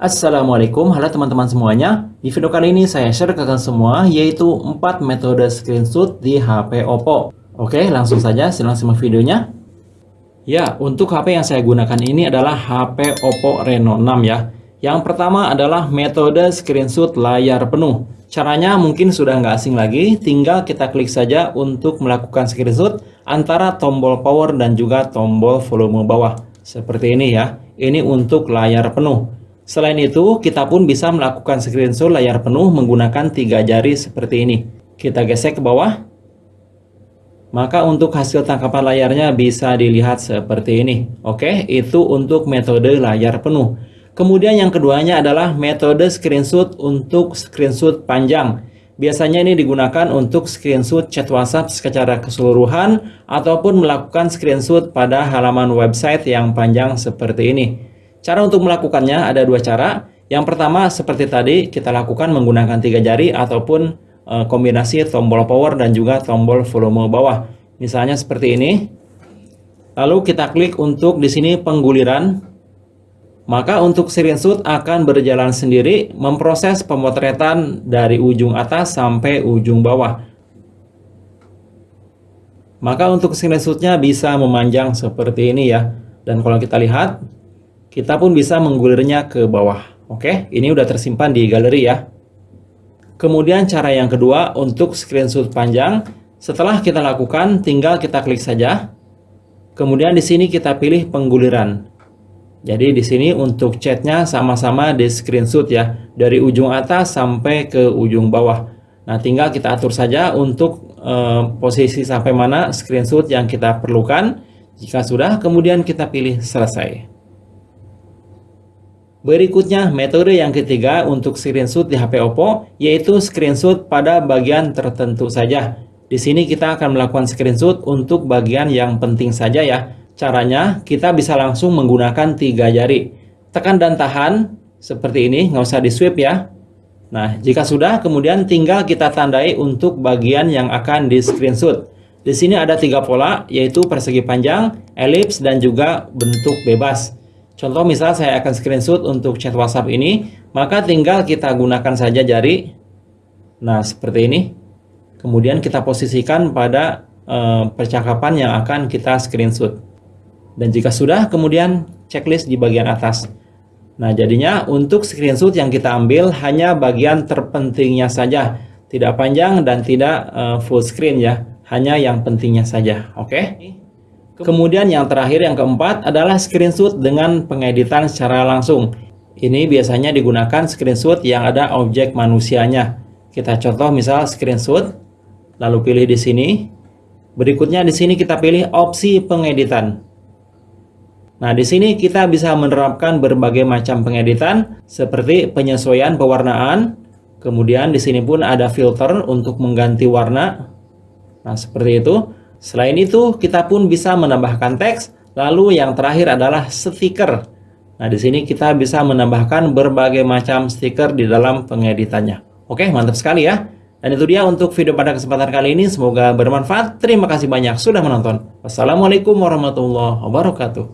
Assalamualaikum, halo teman-teman semuanya. Di video kali ini saya share ke kalian semua yaitu 4 metode screenshot di HP Oppo. Oke, langsung saja silakan simak videonya. Ya, untuk HP yang saya gunakan ini adalah HP Oppo Reno 6 ya. Yang pertama adalah metode screenshot layar penuh. Caranya mungkin sudah nggak asing lagi, tinggal kita klik saja untuk melakukan screenshot antara tombol power dan juga tombol volume bawah. Seperti ini ya, ini untuk layar penuh. Selain itu, kita pun bisa melakukan screenshot layar penuh menggunakan tiga jari seperti ini. Kita gesek ke bawah. Maka untuk hasil tangkapan layarnya bisa dilihat seperti ini. Oke, itu untuk metode layar penuh. Kemudian yang keduanya adalah metode screenshot untuk screenshot panjang. Biasanya ini digunakan untuk screenshot chat WhatsApp secara keseluruhan ataupun melakukan screenshot pada halaman website yang panjang seperti ini. Cara untuk melakukannya ada dua cara. Yang pertama seperti tadi kita lakukan menggunakan tiga jari ataupun e, kombinasi tombol power dan juga tombol volume bawah. Misalnya seperti ini. Lalu kita klik untuk di sini pengguliran. Maka untuk screenshot akan berjalan sendiri memproses pemotretan dari ujung atas sampai ujung bawah. Maka untuk screenshotnya bisa memanjang seperti ini ya. Dan kalau kita lihat kita pun bisa menggulirnya ke bawah. Oke, ini udah tersimpan di galeri ya. Kemudian cara yang kedua untuk screenshot panjang, setelah kita lakukan tinggal kita klik saja. Kemudian di sini kita pilih pengguliran. Jadi di sini untuk chatnya sama-sama di screenshot ya, dari ujung atas sampai ke ujung bawah. Nah, tinggal kita atur saja untuk eh, posisi sampai mana screenshot yang kita perlukan. Jika sudah, kemudian kita pilih selesai. Berikutnya, metode yang ketiga untuk screenshot di HP Oppo, yaitu screenshot pada bagian tertentu saja. Di sini kita akan melakukan screenshot untuk bagian yang penting saja ya. Caranya, kita bisa langsung menggunakan tiga jari. Tekan dan tahan, seperti ini, nggak usah di swipe ya. Nah, jika sudah, kemudian tinggal kita tandai untuk bagian yang akan di screenshot. Di sini ada tiga pola, yaitu persegi panjang, elips, dan juga bentuk bebas. Contoh misal saya akan screenshot untuk chat WhatsApp ini, maka tinggal kita gunakan saja jari. Nah, seperti ini. Kemudian kita posisikan pada e, percakapan yang akan kita screenshot. Dan jika sudah, kemudian checklist di bagian atas. Nah, jadinya untuk screenshot yang kita ambil hanya bagian terpentingnya saja. Tidak panjang dan tidak e, full screen ya. Hanya yang pentingnya saja. Oke? Okay? Kemudian yang terakhir yang keempat adalah screenshot dengan pengeditan secara langsung. Ini biasanya digunakan screenshot yang ada objek manusianya. Kita contoh misal screenshot, lalu pilih di sini. Berikutnya di sini kita pilih opsi pengeditan. Nah, di sini kita bisa menerapkan berbagai macam pengeditan seperti penyesuaian pewarnaan. Kemudian di sini pun ada filter untuk mengganti warna. Nah, seperti itu. Selain itu, kita pun bisa menambahkan teks, lalu yang terakhir adalah stiker. Nah, di sini kita bisa menambahkan berbagai macam stiker di dalam pengeditannya. Oke, mantap sekali ya. Dan itu dia untuk video pada kesempatan kali ini. Semoga bermanfaat. Terima kasih banyak sudah menonton. Wassalamualaikum warahmatullahi wabarakatuh.